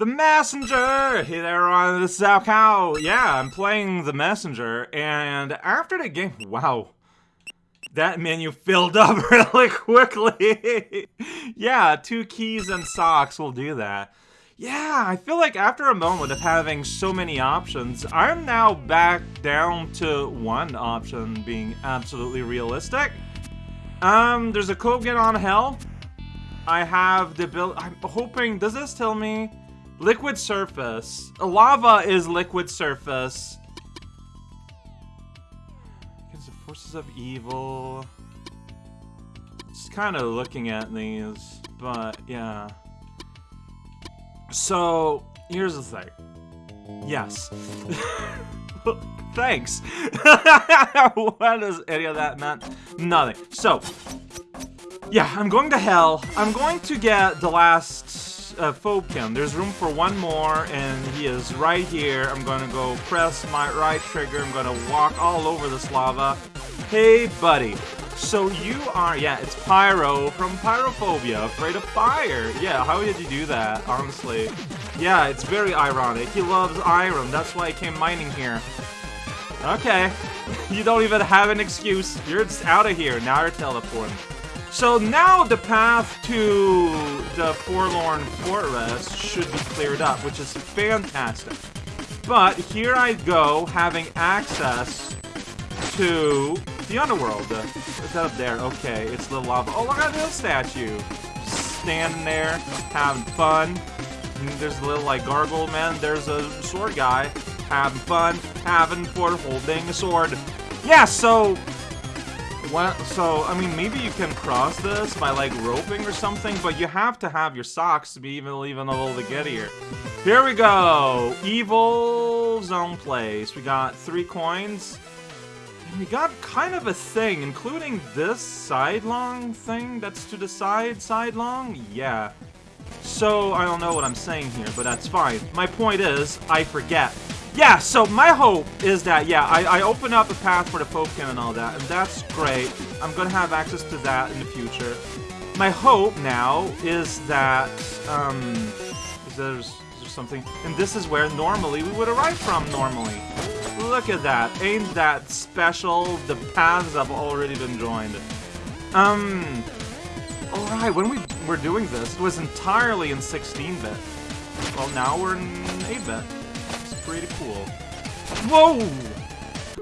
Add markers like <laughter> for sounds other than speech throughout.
The Messenger! Hey there on is South Cow. Yeah, I'm playing The Messenger, and after the game, wow. That menu filled <laughs> up really quickly. <laughs> yeah, two keys and socks will do that. Yeah, I feel like after a moment of having so many options, I'm now back down to one option being absolutely realistic. Um, there's a get on hell. I have the ability, I'm hoping, does this tell me? Liquid surface. Lava is liquid surface. Against the forces of evil. Just kind of looking at these, but yeah. So, here's the thing. Yes. <laughs> Thanks. <laughs> what does any of that mean? Nothing. So, yeah, I'm going to hell. I'm going to get the last uh, Phobekin. There's room for one more, and he is right here. I'm gonna go press my right trigger. I'm gonna walk all over this lava. Hey, buddy. So you are, yeah, it's Pyro from Pyrophobia, afraid of fire. Yeah, how did you do that, honestly? Yeah, it's very ironic. He loves iron, that's why he came mining here. Okay, <laughs> you don't even have an excuse. You're just out of here, now you're teleporting. So now the path to the Forlorn Fortress should be cleared up, which is fantastic. But here I go, having access to the underworld. That up there? Okay, it's the lava. Oh, look at this statue. Standing there, having fun. There's a little, like, gargle man. There's a sword guy. Having fun, having for holding a sword. Yeah, so what, so, I mean, maybe you can cross this by, like, roping or something, but you have to have your socks to be even, even able to get here. Here we go! Evil Zone Place. We got three coins. And we got kind of a thing, including this sidelong thing that's to the side, sidelong? Yeah. So, I don't know what I'm saying here, but that's fine. My point is, I forget yeah, so my hope is that, yeah, I, I open up a path for the Phobekin and all that, and that's great. I'm gonna have access to that in the future. My hope now is that, um, is there's, is there something, and this is where normally we would arrive from normally. Look at that, ain't that special? The paths have already been joined. Um, alright, when we were doing this, it was entirely in 16-bit. Well, now we're in 8-bit pretty cool. Whoa!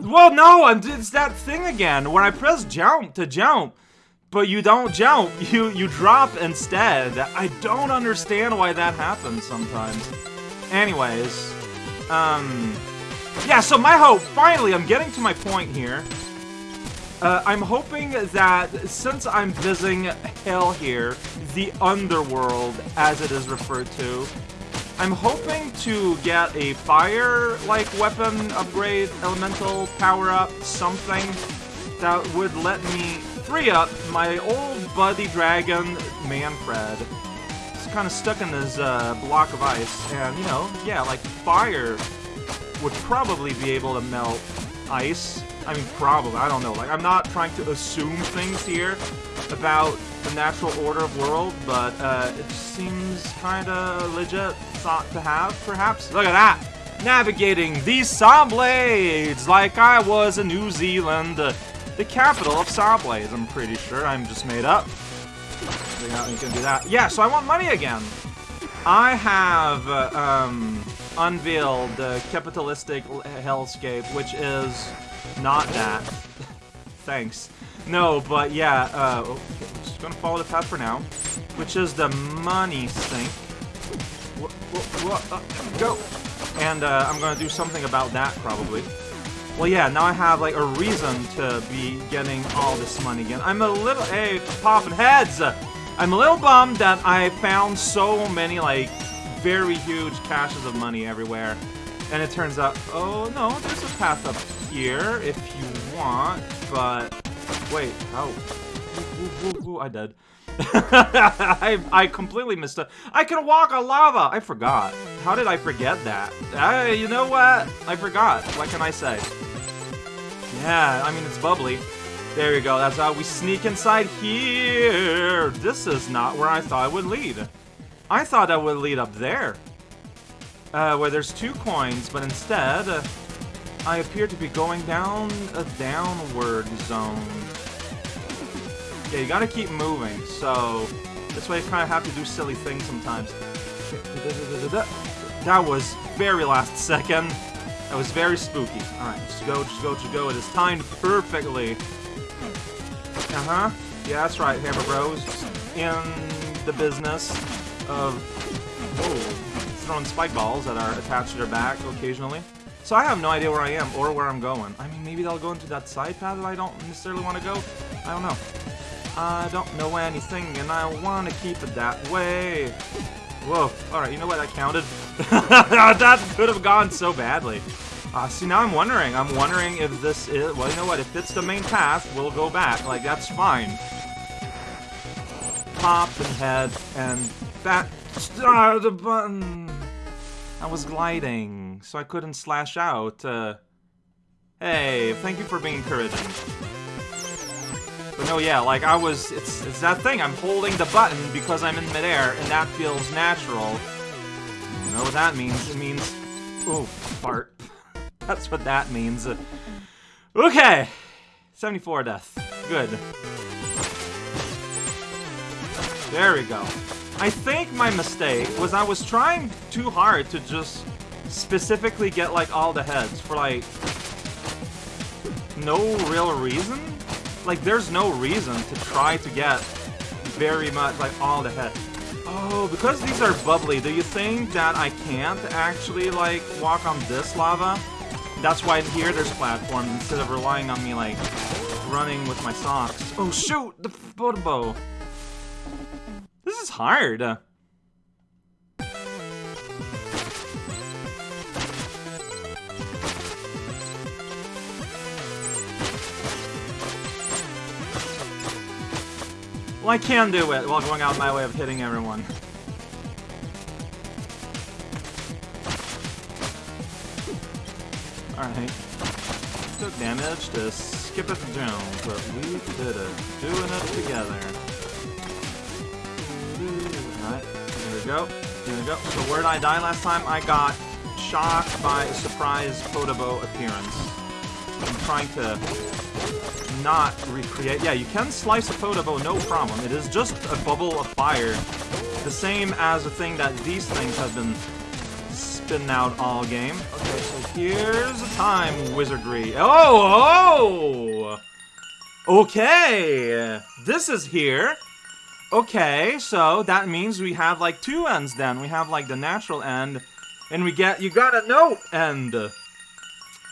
Whoa, no! It's that thing again, When I press jump to jump, but you don't jump, <laughs> you, you drop instead. I don't understand why that happens sometimes. Anyways, um... Yeah, so my hope, finally, I'm getting to my point here. Uh, I'm hoping that since I'm visiting Hell here, the Underworld, as it is referred to, I'm hoping to get a fire-like weapon upgrade, elemental power-up, something that would let me free up my old buddy dragon, Manfred. He's kind of stuck in this uh, block of ice, and, you know, yeah, like, fire would probably be able to melt ice. I mean, probably, I don't know. Like, I'm not trying to assume things here about the natural order of world, but uh, it seems kind of legit thought to have, perhaps? Look at that! Navigating these saw blades like I was in New Zealand, the capital of saw blades, I'm pretty sure. I'm just made up. You can do that. Yeah, so I want money again. I have uh, um, unveiled the capitalistic hellscape, which is not that. <laughs> Thanks. No, but yeah, uh, okay, just gonna follow the path for now, which is the money sink. Go! And uh, I'm gonna do something about that, probably. Well, yeah, now I have, like, a reason to be getting all this money again. I'm a little... Hey, popping heads! I'm a little bummed that I found so many, like, very huge caches of money everywhere. And it turns out... Oh, no, there's a path up here if you want, but... Wait, oh. Ooh, ooh, ooh, I did. <laughs> I, I completely missed it. I can walk on lava! I forgot. How did I forget that? You know what? I forgot. What can I say? Yeah, I mean, it's bubbly. There you go. That's how we sneak inside here. This is not where I thought it would lead. I thought that would lead up there. uh, where there's two coins, but instead, uh, I appear to be going down a downward zone. Yeah, you gotta keep moving, so that's why you kind of have to do silly things sometimes. That was very last second. That was very spooky. Alright, just go, just go, just go. It is timed perfectly. Uh-huh. Yeah, that's right, Hammer Bros. In the business of oh, throwing spike balls that are attached to their back occasionally. So I have no idea where I am or where I'm going. I mean, maybe they'll go into that side path that I don't necessarily want to go. I don't know. I don't know anything, and I want to keep it that way. Whoa. Alright, you know what? That counted. <laughs> that could have gone so badly. Uh, see, now I'm wondering. I'm wondering if this is... Well, you know what? If it's the main path, we'll go back. Like, that's fine. Pop and head and that... Start the button! I was gliding, so I couldn't slash out. Uh, hey, thank you for being encouraging. No, yeah, like I was, it's, it's that thing, I'm holding the button because I'm in midair, and that feels natural. You know what that means? It means, oh, fart. <laughs> That's what that means. Okay, 74 death, good. There we go. I think my mistake was I was trying too hard to just specifically get, like, all the heads for, like, no real reason like, there's no reason to try to get very much, like, all the head. Oh, because these are bubbly, do you think that I can't actually, like, walk on this lava? That's why here there's platforms instead of relying on me, like, running with my socks. Oh, shoot! The photo This is hard. Well, I can do it while going out my way of hitting everyone. Alright. Took damage to skip it down, but we did it. Doing it together. Alright, here we go. Here we go. So where did I die last time? I got shocked by a surprise Podoboo appearance. I'm trying to not recreate. Yeah, you can slice a Podoboo, no problem. It is just a bubble of fire. The same as the thing that these things have been spinning out all game. Okay, so here's the time wizardry. Oh, oh! Okay, this is here. Okay, so that means we have like two ends then. We have like the natural end, and we get, you got a note end.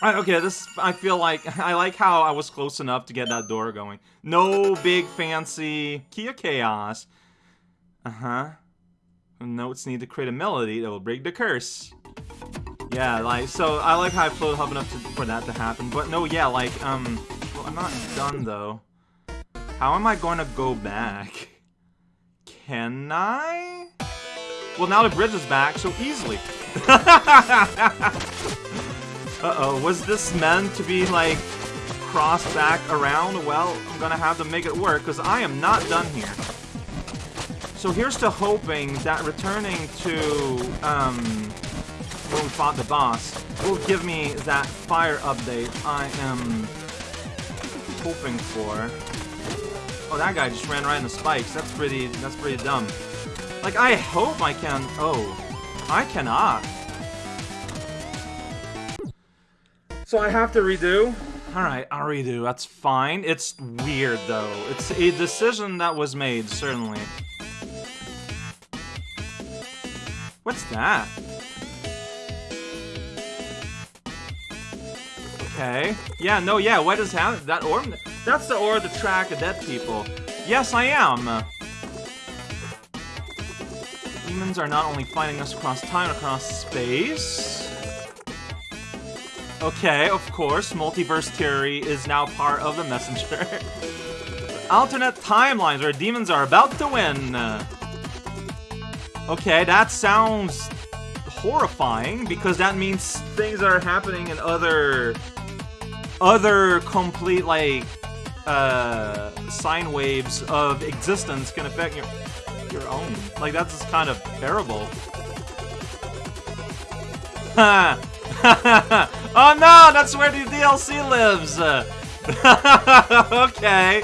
Okay, this, I feel like, <laughs> I like how I was close enough to get that door going. No big fancy of chaos. Uh-huh. Notes need to create a melody that will break the curse. Yeah, like, so I like how I floated up enough to, for that to happen. But no, yeah, like, um, well, I'm not done though. How am I going to go back? Can I? Well, now the bridge is back, so easily. <laughs> Uh-oh, was this meant to be, like, crossed back around? Well, I'm gonna have to make it work, because I am not done here. So here's to hoping that returning to, um, when we fought the boss will give me that fire update I am hoping for. Oh, that guy just ran right in the spikes. That's pretty, that's pretty dumb. Like, I hope I can... Oh, I cannot. So I have to redo? Alright, I'll redo. That's fine. It's weird, though. It's a decision that was made, certainly. What's that? Okay. Yeah, no, yeah, what is happening? That orb? That's the orb to track of dead people. Yes, I am! Demons are not only fighting us across time, across space... Okay, of course, multiverse theory is now part of the messenger. <laughs> Alternate timelines where demons are about to win. Okay, that sounds horrifying because that means things are happening in other other complete like uh sine waves of existence can affect your your own. Like that's just kind of terrible. <laughs> <laughs> oh no, that's where the DLC lives. <laughs> okay,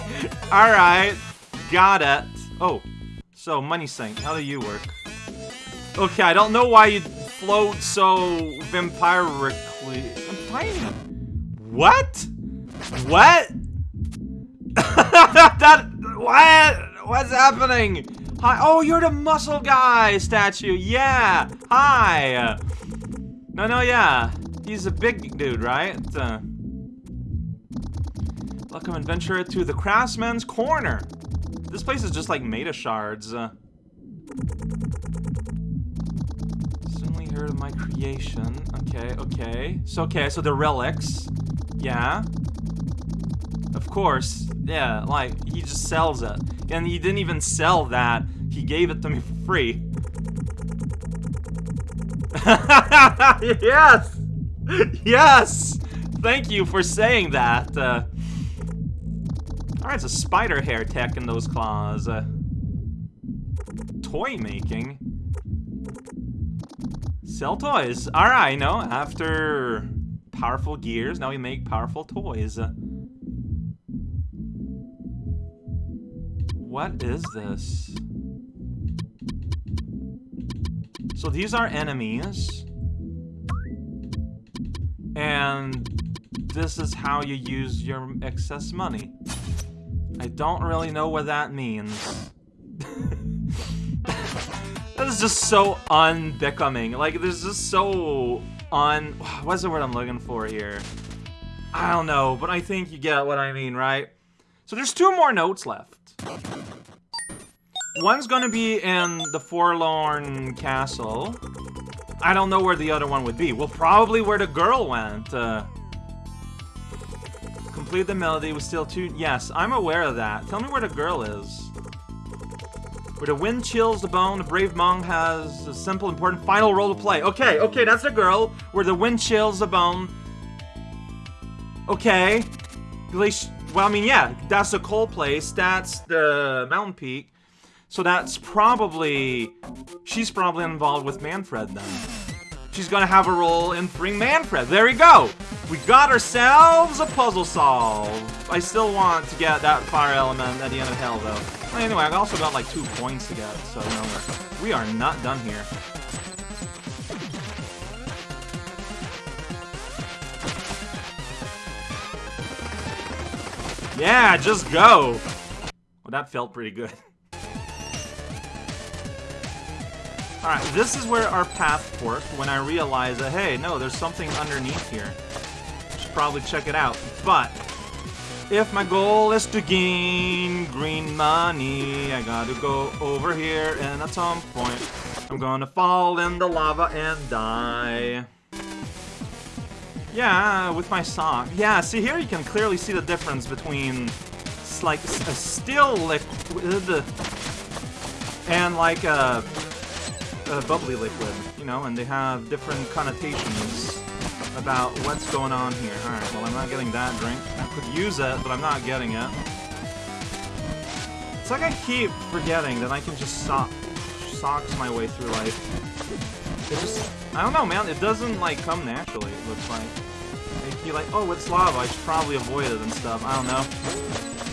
all right, got it. Oh, so money sink. How do you work? Okay, I don't know why you float so vampirically. I'm. What? What? <laughs> that what? What's happening? Hi. Oh, you're the muscle guy statue. Yeah. Hi. No, no, yeah. He's a big dude, right? Uh, welcome, adventurer, to the Craftsman's Corner. This place is just like made of shards. Uh, suddenly heard of my creation. Okay, okay. So, okay, so the relics. Yeah. Of course. Yeah, like, he just sells it. And he didn't even sell that. He gave it to me for free. <laughs> yes! Yes! Thank you for saying that. Uh, Alright, it's a spider hair tech in those claws. Uh, toy making? Sell toys. Alright, no, after powerful gears, now we make powerful toys. Uh, what is this? So these are enemies. And this is how you use your excess money. I don't really know what that means. <laughs> that is just so unbecoming. Like, there's just so un... What's the word I'm looking for here? I don't know, but I think you get what I mean, right? So there's two more notes left. One's gonna be in the Forlorn Castle. I don't know where the other one would be. Well, probably where the girl went. Uh, complete the melody with still two... Yes, I'm aware of that. Tell me where the girl is. Where the wind chills the bone, the brave monk has a simple, important final role to play. Okay, okay, that's the girl. Where the wind chills the bone. Okay. Well, I mean, yeah, that's the coal place. That's the mountain peak. So that's probably... She's probably involved with Manfred then. She's gonna have a role in freeing Manfred. There we go! We got ourselves a puzzle solve. I still want to get that fire element at the end of hell, though. Anyway, I also got like two points to get, so know, we are not done here. Yeah, just go! Well, that felt pretty good. <laughs> Alright, this is where our path forked when I realized that, hey, no, there's something underneath here. Should probably check it out. But, if my goal is to gain green money, I gotta go over here, and at some point, I'm gonna fall in the lava and die. Yeah, with my sock. Yeah, see here you can clearly see the difference between like a still liquid and like a a bubbly liquid, you know, and they have different connotations about what's going on here. Alright, well I'm not getting that drink. I could use it, but I'm not getting it. It's like I keep forgetting that I can just sock socks my way through life. It just, I don't know, man, it doesn't, like, come naturally, it looks like. Feel like, oh, it's lava, I should probably avoid it and stuff, I don't know.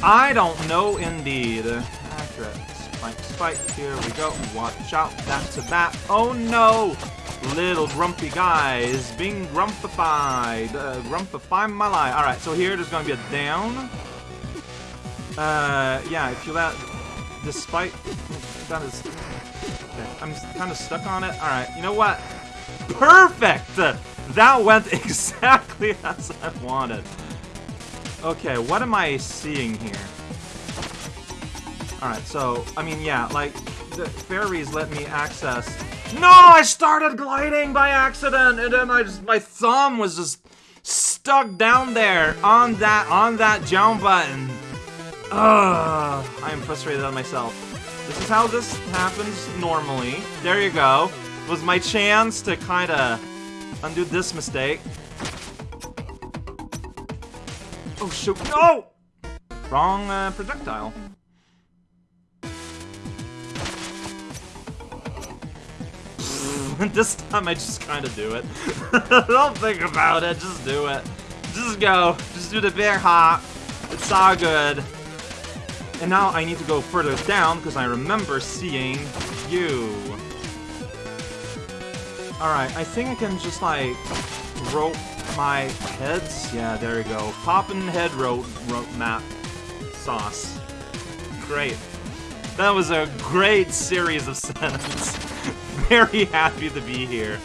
I don't know, indeed. Accurate. Spike, spike, here we go. Watch out, that's a bat. Oh no! Little grumpy guy is being grumpified. Uh, grumpify my life. Alright, so here there's gonna be a down. Uh, yeah, if you let... Despite... That is... Okay, I'm kind of stuck on it. Alright, you know what? Perfect! That went <laughs> exactly as I wanted. Okay, what am I seeing here? Alright, so, I mean, yeah, like, the fairies let me access... No! I started gliding by accident, and then I just, my thumb was just stuck down there on that, on that jump button. Ugh, I am frustrated at myself. This is how this happens normally. There you go. Was my chance to kind of undo this mistake. Oh, shoot. No! Wrong uh, projectile. <laughs> this time I just kind of do it. <laughs> Don't think about it, just do it. Just go. Just do the bear hop. It's all good. And now I need to go further down because I remember seeing you. Alright, I think I can just like rope my heads. Yeah, there we go. Poppin' head rope, rope map sauce. Great. That was a great series of <laughs> sentences. Very <laughs> happy to be here.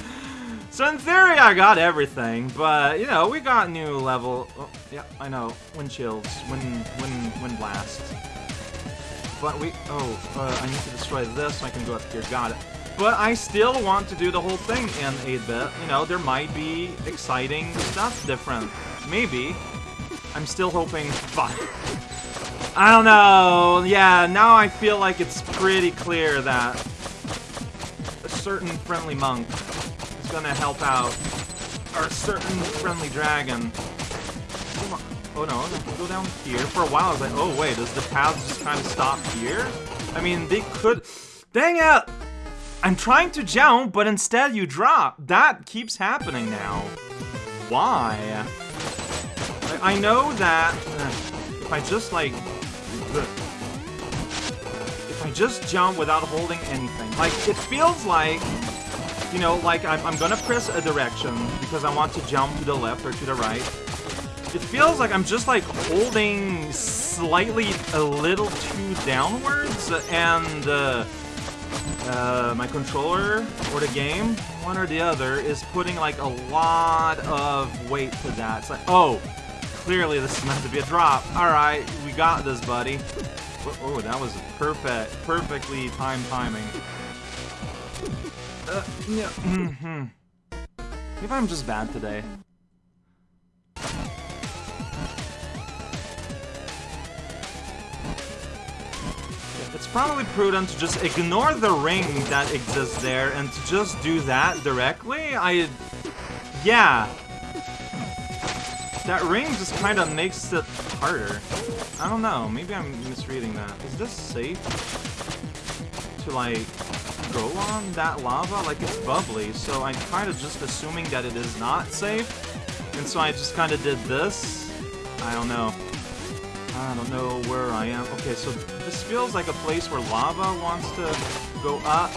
So in theory, I got everything, but, you know, we got new level... Oh, yeah, I know. Wind chills. Wind, wind, wind blast. But we... Oh, uh, I need to destroy this so I can go up here. Got it. But I still want to do the whole thing in 8-bit. You know, there might be exciting stuff different. Maybe. I'm still hoping... But <laughs> I don't know. Yeah, now I feel like it's pretty clear that certain friendly monk is gonna help out our certain friendly dragon. Oh no, go down here. For a while I was like, oh wait, does the path just kind of stop here? I mean, they could... Dang it! I'm trying to jump, but instead you drop. That keeps happening now. Why? I, I know that uh, if I just like just jump without holding anything. Like, it feels like, you know, like I'm, I'm gonna press a direction because I want to jump to the left or to the right. It feels like I'm just, like, holding slightly a little too downwards and, uh, uh, my controller or the game, one or the other, is putting like a lot of weight to that. It's like, oh, clearly this is meant to be a drop. Alright, we got this, buddy. Oh, that was perfect, perfectly timed timing. Uh, yeah, mm -hmm. Maybe I'm just bad today. It's probably prudent to just ignore the ring that exists there and to just do that directly. I... Yeah, that ring just kind of makes it harder. I don't know, maybe I'm misreading that. Is this safe to, like, go on that lava? Like, it's bubbly, so I'm kind of just assuming that it is not safe. And so I just kind of did this. I don't know. I don't know where I am. Okay, so this feels like a place where lava wants to go up.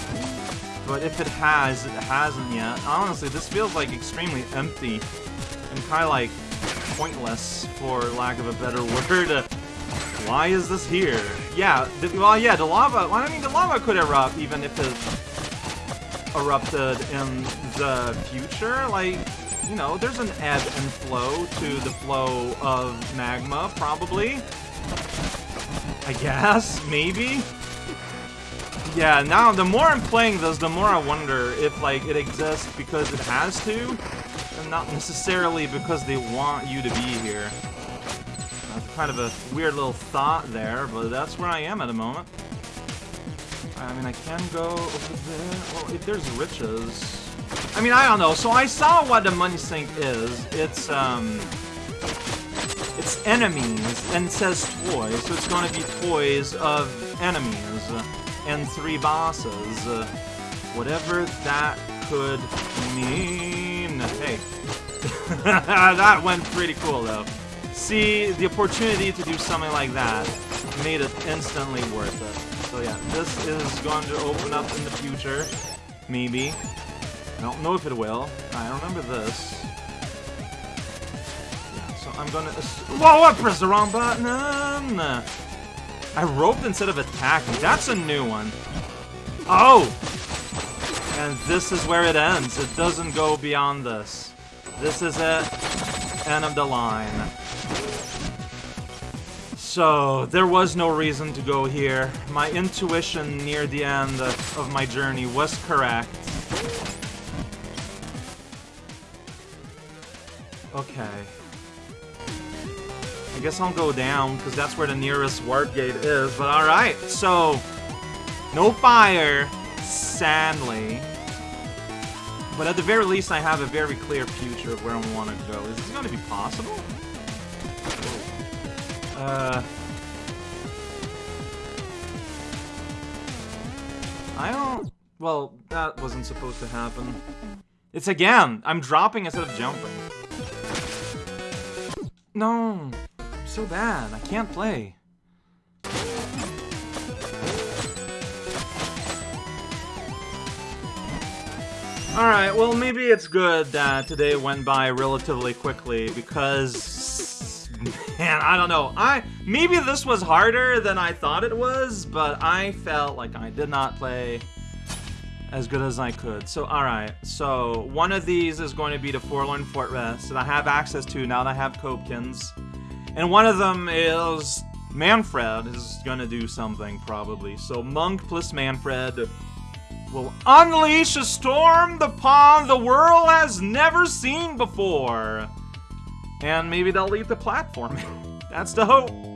But if it has, it hasn't yet. Honestly, this feels like extremely empty. And kind of like pointless, for lack of a better word. Why is this here? Yeah, well, yeah, the lava, well, I mean, the lava could erupt even if it erupted in the future. Like, you know, there's an ebb and flow to the flow of magma, probably. I guess, maybe? Yeah, now, the more I'm playing this, the more I wonder if, like, it exists because it has to, and not necessarily because they want you to be here. That's kind of a weird little thought there, but that's where I am at the moment. I mean, I can go over there. Well, if there's riches... I mean, I don't know. So I saw what the money sink is. It's, um... It's enemies, and says toys, so it's gonna be toys of enemies, and three bosses. whatever that could mean. Hey. <laughs> that went pretty cool, though. See, the opportunity to do something like that made it instantly worth it. So yeah, this is going to open up in the future. Maybe. I don't know if it will. I remember this. Yeah, so I'm gonna... Whoa, I pressed the wrong button! I roped instead of attacking. That's a new one. Oh! And this is where it ends. It doesn't go beyond this. This is it. End of the line. So, there was no reason to go here. My intuition near the end of my journey was correct. Okay. I guess I'll go down, because that's where the nearest warp gate is, but alright, so... No fire, sadly. But at the very least, I have a very clear future of where I want to go. Is this going to be possible? Uh... I don't... Well, that wasn't supposed to happen. It's again! I'm dropping instead of jumping. No! I'm so bad. I can't play. Alright, well maybe it's good that today went by relatively quickly because man, I don't know. I maybe this was harder than I thought it was, but I felt like I did not play as good as I could. So alright, so one of these is going to be the Forlorn Fortress that I have access to now that I have Phobekins. And one of them is Manfred is gonna do something probably. So Monk plus Manfred will unleash a storm pond the world has never seen before. And maybe they'll leave the platform. <laughs> That's the hope.